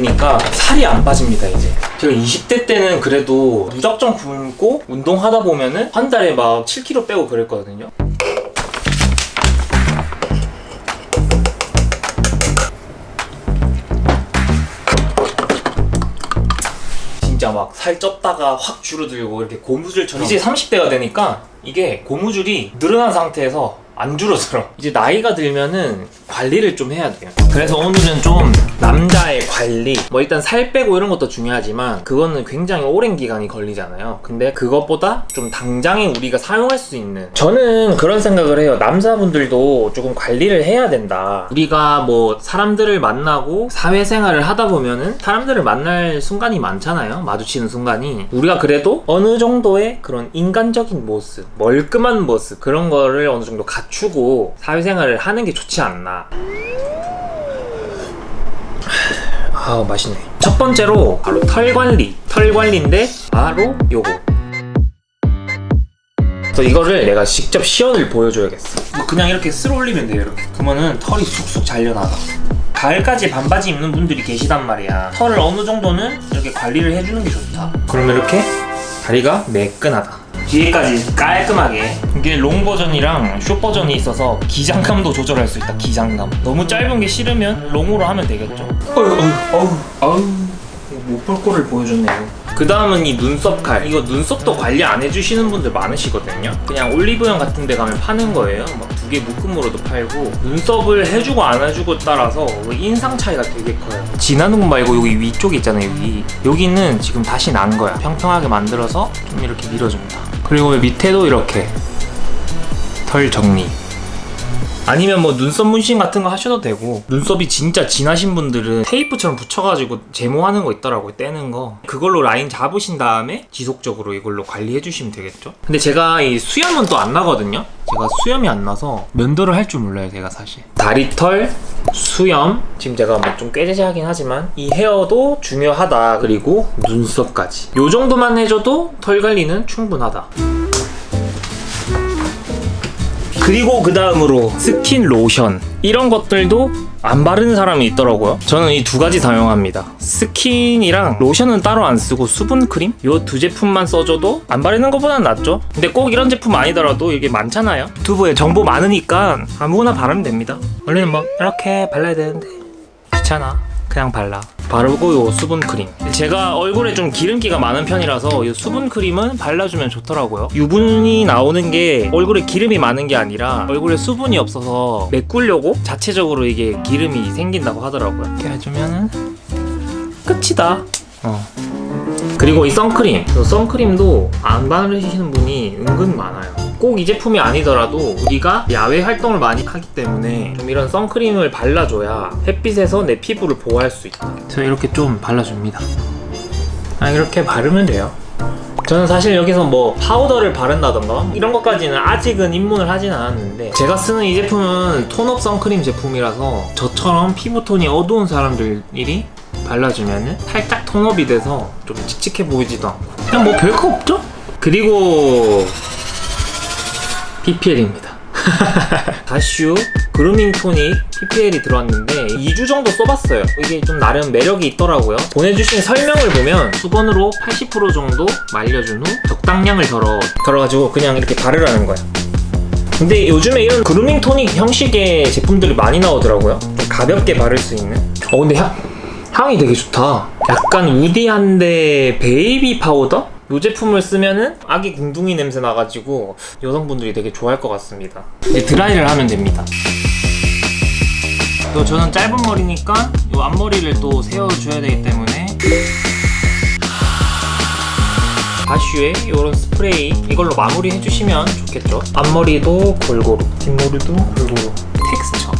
드니까 살이 안 빠집니다 이제. 제가 20대 때는 그래도 무작정 굶고 운동하다 보면은 한 달에 막 7kg 빼고 그랬거든요. 진짜 막 살 쪘다가 확 줄어들고 이렇게 고무줄처럼 이제 30대가 되니까 이게 고무줄이 늘어난 상태에서 안 줄어들어. 이제 나이가 들면은 관리를 좀 해야 돼요. 그래서 오늘은 좀 남자의 관리 뭐 일단 살 빼고 이런 것도 중요하지만 그거는 굉장히 오랜 기간이 걸리잖아요. 근데 그것보다 좀 당장에 우리가 사용할 수 있는 저는 그런 생각을 해요. 남자분들도 조금 관리를 해야 된다. 우리가 뭐 사람들을 만나고 사회생활을 하다 보면은 사람들을 만날 순간이 많잖아요. 마주치는 순간이. 우리가 그래도 어느 정도의 그런 인간적인 모습 멀끔한 모습 그런 거를 어느 정도 갖추고 사회생활을 하는 게 좋지 않나 아 맛있네. 첫 번째로 바로 털 관리. 털 관리인데 바로 요거. 그래서 이거를 내가 직접 시연을 보여줘야겠어. 뭐 그냥 이렇게 쓸어 올리면 돼요 이렇게. 그러면은 털이 쑥쑥 잘려나가. 가을까지 반바지 입는 분들이 계시단 말이야. 털을 어느 정도는 이렇게 관리를 해주는 게 좋다. 그러면 이렇게 다리가 매끈하다 뒤에까지 깔끔하게. 이게 long 버전이랑 short 버전이 있어서 기장감도 조절할 수 있다 기장감. 너무 짧은 게 싫으면 long으로 하면 되겠죠. 어휴 어휴 어휴 못볼 거를 보여줬네요. 그 다음은 이 눈썹 칼. 이거 눈썹도 관리 안 해주시는 분들 많으시거든요. 그냥 올리브영 같은 데 가면 파는 거예요. 막 두 개 묶음으로도 팔고. 눈썹을 해주고 안 해주고 따라서 인상 차이가 되게 커요. 진한 건 말고 여기 위쪽에 있잖아요 여기 여기는 지금 다시 난 거야. 평평하게 만들어서 좀 이렇게 밀어줍니다 그리고 밑에도 이렇게 털 정리 아니면 뭐 눈썹 문신 같은 거 하셔도 되고 눈썹이 진짜 진하신 분들은 테이프처럼 붙여가지고 제모하는 거 있더라고요 떼는 거. 그걸로 라인 잡으신 다음에 지속적으로 이걸로 관리해 주시면 되겠죠? 근데 제가 이 수염은 또 안 나거든요? 제가 수염이 안 나서 면도를 할 줄 몰라요 제가 사실. 다리털 수염 지금 제가 뭐 좀 꾀재재하긴 하지만 이 헤어도 중요하다. 그리고 눈썹까지. 요 정도만 해줘도 털 관리는 충분하다 그리고 그 다음으로 스킨 로션. 이런 것들도 안 바르는 사람이 있더라고요. 저는 이 두 가지 사용합니다. 스킨이랑 로션은 따로 안 쓰고 수분 크림? 요 두 제품만 써줘도 안 바르는 것보단 낫죠. 근데 꼭 이런 제품 아니더라도 이게 많잖아요. 유튜브에 정보 많으니까 아무거나 바르면 됩니다. 원래는 뭐 이렇게 발라야 되는데. 귀찮아. 그냥 발라 바르고 요 수분 크림. 제가 얼굴에 좀 기름기가 많은 편이라서 이 수분 크림은 발라주면 좋더라고요. 유분이 나오는 게 얼굴에 기름이 많은 게 아니라 얼굴에 수분이 없어서 메꾸려고 자체적으로 이게 기름이 생긴다고 하더라고요. 이렇게 해주면은 끝이다. 어. 그리고 이 선크림. 이 선크림도 안 바르시는 분이 은근 많아요 꼭 이 제품이 아니더라도 우리가 야외 활동을 많이 하기 때문에 좀 이런 선크림을 발라줘야 햇빛에서 내 피부를 보호할 수 있다. 제가 이렇게 좀 발라줍니다. 아 이렇게 바르면 돼요? 저는 사실 여기서 뭐 파우더를 바른다던가 이런 것까지는 아직은 입문을 하진 않았는데 제가 쓰는 이 제품은 톤업 선크림 제품이라서 저처럼 피부톤이 어두운 사람들이 발라주면은 살짝 톤업이 돼서 좀 칙칙해 보이지도 않고. 그냥 뭐 별거 없죠? 그리고 PPL입니다. 다슈 그루밍 토닉 PPL이 들어왔는데 2주 정도 써봤어요. 이게 좀 나름 매력이 있더라고요. 보내주신 설명을 보면 수건으로 80% 정도 말려준 후 적당량을 덜어 덜어가지고 그냥 이렇게 바르라는 거야 근데 요즘에 이런 그루밍 토닉 형식의 제품들이 많이 나오더라고요. 좀 가볍게 바를 수 있는. 어 근데 향, 향이 되게 좋다. 약간 woody한데 베이비 파우더? 이 제품을 쓰면은 아기 궁둥이 냄새 나가지고 여성분들이 되게 좋아할 것 같습니다. 이제 드라이를 하면 됩니다. 또 저는 짧은 머리니까 이 앞머리를 또 세워줘야 되기 때문에 바슈에 이런 스프레이 이걸로 마무리 해주시면 좋겠죠? 앞머리도 골고루 뒷머리도 골고루. 텍스처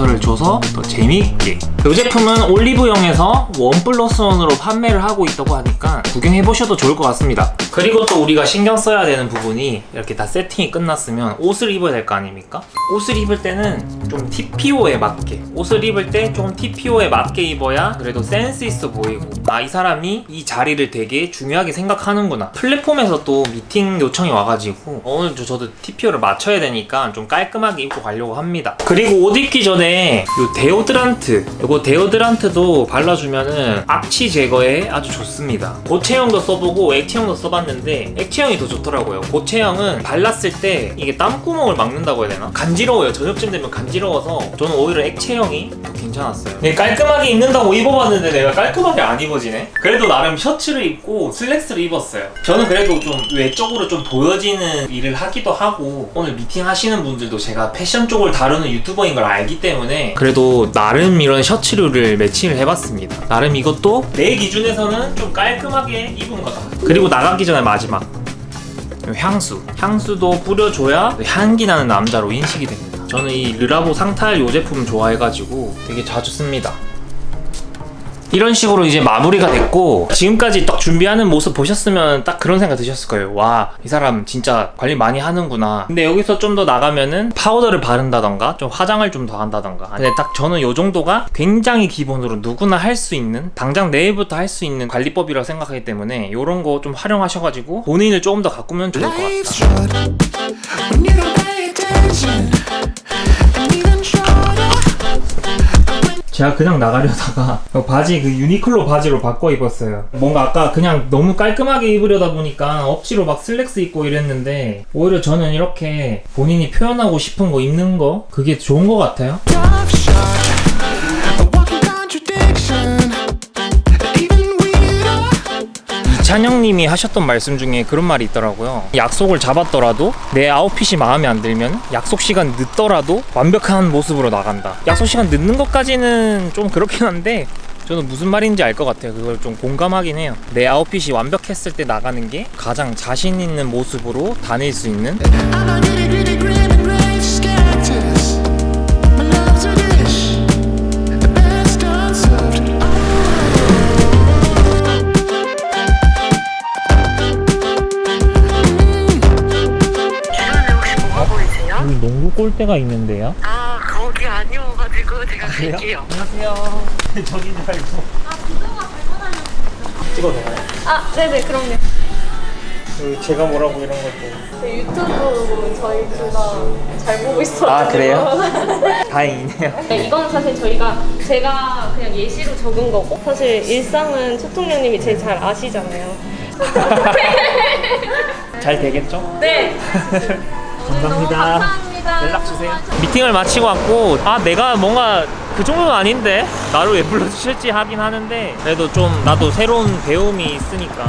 텍스처를 줘서 더 재미있게. 이 제품은 올리브영에서 원 플러스 원으로 판매를 하고 있다고 하니까 구경해보셔도 좋을 것 같습니다. 그리고 또 우리가 신경 써야 되는 부분이 이렇게 다 세팅이 끝났으면 옷을 입어야 될 거 아닙니까? 옷을 입을 때는 좀 TPO에 맞게 옷을 입을 때 좀 TPO에 맞게 입어야 그래도 센스 있어 보이고 아 이 사람이 이 자리를 되게 중요하게 생각하는구나. 플랫폼에서 또 미팅 요청이 와가지고 오늘 저도 TPO를 맞춰야 되니까 좀 깔끔하게 입고 가려고 합니다. 그리고 옷 입기 전에 요 데오드란트 요거 데오드란트도 발라주면은 악취 제거에 아주 좋습니다. 고체형도 써보고 액체형도 써봤는데 액체형이 더 좋더라고요. 고체형은 발랐을 때 이게 땀구멍을 막는다고 해야 되나? 간지러워요. 저녁쯤 되면 간지러워서 저는 오히려 액체형이 더 괜찮았어요. 네, 깔끔하게 입는다고 입어봤는데 내가 깔끔하게 안 입어지네? 그래도 나름 셔츠를 입고 슬랙스를 입었어요. 저는 그래도 좀 외적으로 좀 보여지는 일을 하기도 하고 오늘 미팅 하시는 분들도 제가 패션 쪽을 다루는 유튜버인 걸 알기 때문에 그래도 나름 이런 셔츠류를 매칭을 해봤습니다. 나름 이것도 내 기준에서는 좀 깔끔하게 입은 거다 그리고 나가기 전에 마지막. 향수. 향수도 뿌려줘야 향기 나는 남자로 인식이 됩니다. 저는 이 르라보 상탈 요 제품 좋아해가지고 되게 자주 씁니다 이런 식으로 이제 마무리가 됐고 지금까지 딱 준비하는 모습 보셨으면 딱 그런 생각 드셨을 거예요. 와 이 사람 진짜 관리 많이 하는구나. 근데 여기서 좀 더 나가면은 파우더를 바른다던가 좀 화장을 좀 더 한다던가. 근데 딱 저는 요 정도가 굉장히 기본으로 누구나 할 수 있는 당장 내일부터 할 수 있는 관리법이라고 생각하기 때문에 요런 거 좀 활용하셔가지고 본인을 조금 더 가꾸면 좋을 것 같다 제가 그냥 나가려다가 바지 그 유니클로 바지로 바꿔 입었어요. 뭔가 아까 그냥 너무 깔끔하게 입으려다 보니까 억지로 막 슬랙스 입고 이랬는데 오히려 저는 이렇게 본인이 표현하고 싶은 거 입는 거 그게 좋은 것 같아요. 이찬영님이 하셨던 말씀 중에 그런 말이 있더라고요. 약속을 잡았더라도 내 아웃핏이 마음에 안 들면 약속 시간 늦더라도 완벽한 모습으로 나간다. 약속 시간 늦는 것까지는 좀 그렇긴 한데 저는 무슨 말인지 알 것 같아요. 그걸 좀 공감하긴 해요. 내 아웃핏이 완벽했을 때 나가는 게 가장 자신 있는 모습으로 다닐 수 있는 농구 골대가 있는데요. 아 거기 아니어가지고 제가 갈게요 안녕하세요. 저긴 줄 알고. 아, 비서가 찍어도 되나요? 아, 네네, 그럼요. 그 제가 뭐라고 이런 것도. 네, 유튜브 저희 둘 다 잘 보고 있어요. 아, 그래요? 다행이네요. 네, 이건 사실 저희가 제가 그냥 예시로 적은 거고 사실 일상은 초통령님이 제일 잘 아시잖아요. 잘 되겠죠? 네. 감사합니다. 감사합니다. 연락 주세요. 미팅을 마치고 왔고 아 내가 뭔가 그 정도는 아닌데 나를 왜 불러주실지 하긴 하는데 그래도 좀 나도 새로운 배움이 있으니까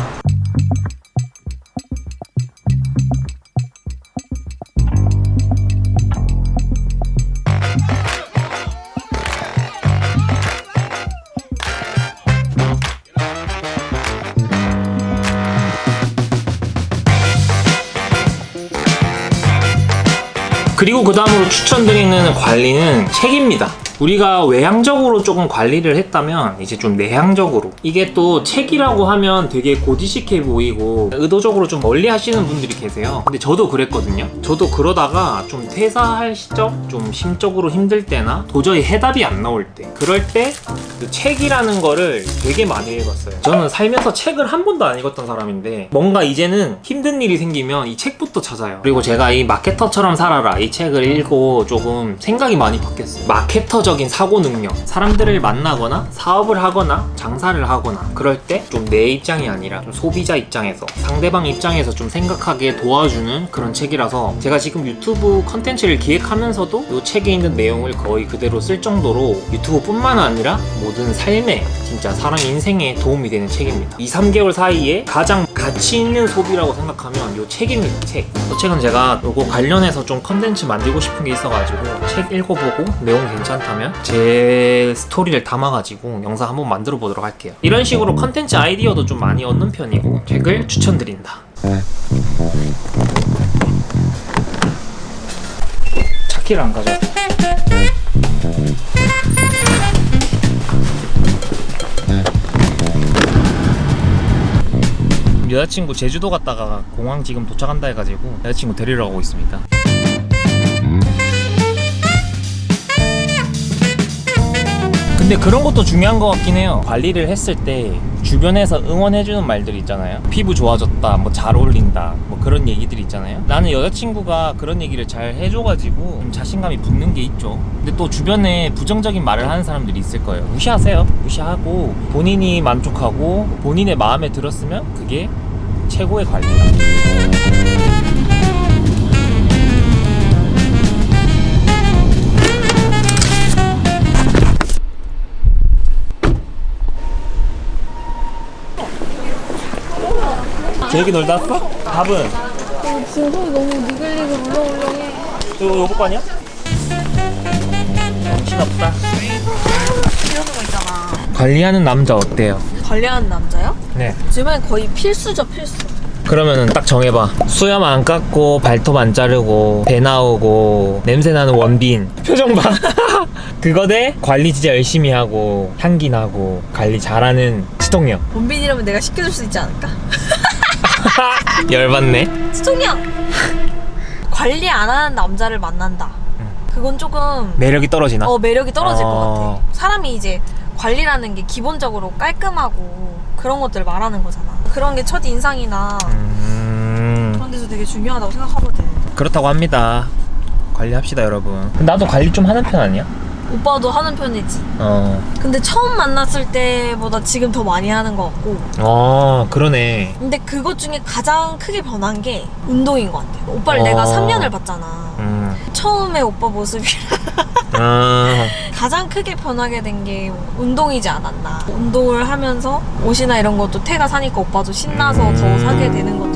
그리고 그 다음으로 추천드리는 관리는 책입니다. 우리가 외향적으로 조금 관리를 했다면 이제 좀 내향적으로. 이게 또 책이라고 하면 되게 고지식해 보이고 의도적으로 좀 멀리 하시는 분들이 계세요. 근데 저도 그랬거든요. 저도 그러다가 좀 퇴사할 시점 좀 심적으로 힘들 때나 도저히 해답이 안 나올 때 그럴 때 그 책이라는 거를 되게 많이 읽었어요. 저는 살면서 책을 한 번도 안 읽었던 사람인데 뭔가 이제는 힘든 일이 생기면 이 책부터 찾아요. 그리고 제가 이 마케터처럼 살아라 이 책을 읽고 조금 생각이 많이 바뀌었어요. 마케터적 인 사고 능력 사람들을 만나거나 사업을 하거나 장사를 하거나 그럴 때 좀 내 입장이 아니라 좀 소비자 입장에서 상대방 입장에서 좀 생각하게 도와주는 그런 책이라서 제가 지금 유튜브 컨텐츠를 기획하면서도 이 책에 있는 내용을 거의 그대로 쓸 정도로 유튜브뿐만 아니라 모든 삶에 진짜 사람 인생에 도움이 되는 책입니다 2, 3개월 사이에 가장 가치 있는 소비라고 생각하면 이 책입니다 책. 이 책은 제가 이거 관련해서 좀 컨텐츠 만들고 싶은 게 있어가지고 책 읽어보고 내용 괜찮다면 제 스토리를 담아가지고 영상 한번 만들어 보도록 할게요. 이런 식으로 컨텐츠 아이디어도 좀 많이 얻는 편이고 책을 추천드린다. 차키를 안 가져 여자친구 제주도 갔다가 공항 지금 도착한다 해가지고 여자친구 데리러 가고 있습니다 근데 그런 것도 중요한 것 같긴 해요 관리를 했을 때 주변에서 응원해주는 말들 있잖아요. 피부 좋아졌다, 뭐 잘 어울린다, 뭐 그런 얘기들 있잖아요. 나는 여자친구가 그런 얘기를 잘 해줘가지고 좀 자신감이 붙는 게 있죠. 근데 또 주변에 부정적인 말을 하는 사람들이 있을 거예요. 무시하세요. 무시하고 본인이 만족하고 본인의 마음에 들었으면 그게 최고의 관리다. 재욱이 놀다 왔어? 밥은? 지금 속이 너무 니글니글 울렁울렁해. 저 요거 거 아니야? 정신없다. 이런 거 있잖아. 관리하는 남자 어때요? 관리하는 남자요? 네. 요즘엔 거의 필수죠, 필수. 그러면은 딱 정해봐. 수염 안 깎고 발톱 안 자르고 배 나오고 냄새 나는 원빈. 표정 봐. 그거 대 관리 진짜 열심히 하고 향기 나고 관리 잘하는 치통령. 원빈이라면 내가 시켜줄 수 있지 않을까? 열받네. 수통령! 관리 안 하는 남자를 만난다. 그건 조금 매력이 떨어지나? 어 매력이 떨어질 어. 것 같아. 사람이 이제 관리라는 게 기본적으로 깔끔하고 그런 것들 말하는 거잖아. 그런 게 첫 인상이나 음, 그런 데서 되게 중요하다고 생각하거든. 그렇다고 합니다. 관리합시다 여러분. 나도 관리 좀 하는 편 아니야? 오빠도 하는 편이지. 어. 근데 처음 만났을 때보다 지금 더 많이 하는 것 같고. 어 그러네. 근데 그것 중에 가장 크게 변한 게 운동인 것 같아. 오빠를 어. 내가 3년을 봤잖아. 음. 처음에 오빠 모습이 아. 가장 크게 변하게 된 게 운동이지 않았나. 운동을 하면서 옷이나 이런 것도 태가 사니까 오빠도 신나서 음. 더 사게 되는 것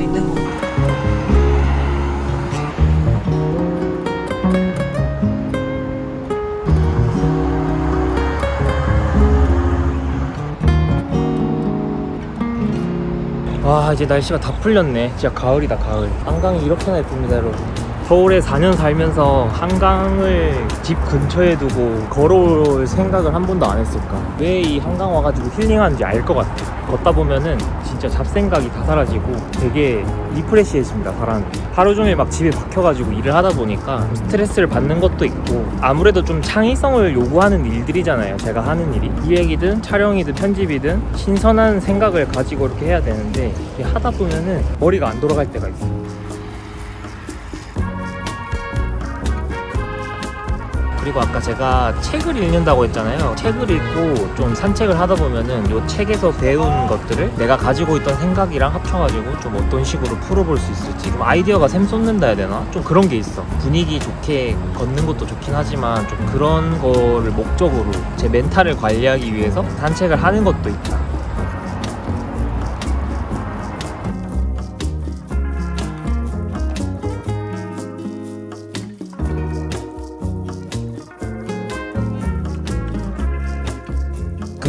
와 이제 날씨가 다 풀렸네. 진짜 가을이다 가을. 한강이 이렇게나 예쁩니다 여러분. 서울에 4년 살면서 한강을 집 근처에 두고 걸어올 생각을 한 번도 안 했을까? 왜 이 한강 와가지고 힐링하는지 알 것 같아 걷다 보면은 진짜 잡생각이 다 사라지고 되게 리프레시해집니다 사람이. 하루 종일 막 집에 박혀가지고 일을 하다 보니까 스트레스를 받는 것도 있고 아무래도 좀 창의성을 요구하는 일들이잖아요 제가 하는 일이. 기획이든 촬영이든 편집이든 신선한 생각을 가지고 이렇게 해야 되는데 하다 보면은 머리가 안 돌아갈 때가 있어요 그리고 아까 제가 책을 읽는다고 했잖아요. 책을 읽고 좀 산책을 하다 보면은 요 책에서 배운 것들을 내가 가지고 있던 생각이랑 합쳐가지고 좀 어떤 식으로 풀어볼 수 있을지 좀 아이디어가 샘솟는다 해야 되나? 좀 그런 게 있어. 분위기 좋게 걷는 것도 좋긴 하지만 좀 그런 거를 목적으로 제 멘탈을 관리하기 위해서 산책을 하는 것도 있다.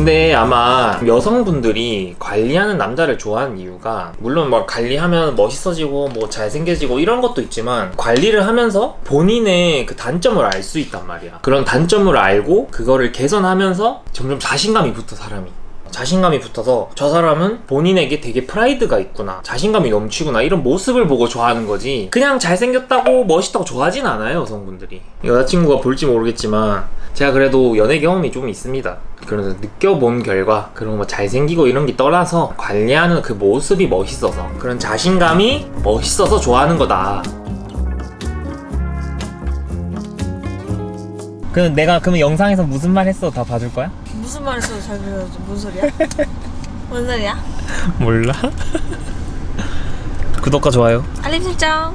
근데 아마 여성분들이 관리하는 남자를 좋아하는 이유가 물론 뭐 관리하면 멋있어지고 뭐 잘생겨지고 이런 것도 있지만 관리를 하면서 본인의 그 단점을 알 수 있단 말이야. 그런 단점을 알고 그거를 개선하면서 점점 자신감이 붙어 사람이. 자신감이 붙어서 저 사람은 본인에게 되게 프라이드가 있구나 자신감이 넘치구나 이런 모습을 보고 좋아하는 거지. 그냥 잘생겼다고 멋있다고 좋아하진 않아요 여성분들이. 여자친구가 볼지 모르겠지만 제가 그래도 연애 경험이 좀 있습니다. 그래서 느껴본 결과 그런 뭐 잘생기고 이런 게 떠나서 관리하는 그 모습이 멋있어서 그런 자신감이 멋있어서 좋아하는 거다. 그 내가 그러면 영상에서 무슨 말 했어? 다 봐줄 거야? 무슨 말 했어도 잘 들려줘. 뭔 소리야? 뭔 소리야? 몰라 구독과 좋아요 알림 설정.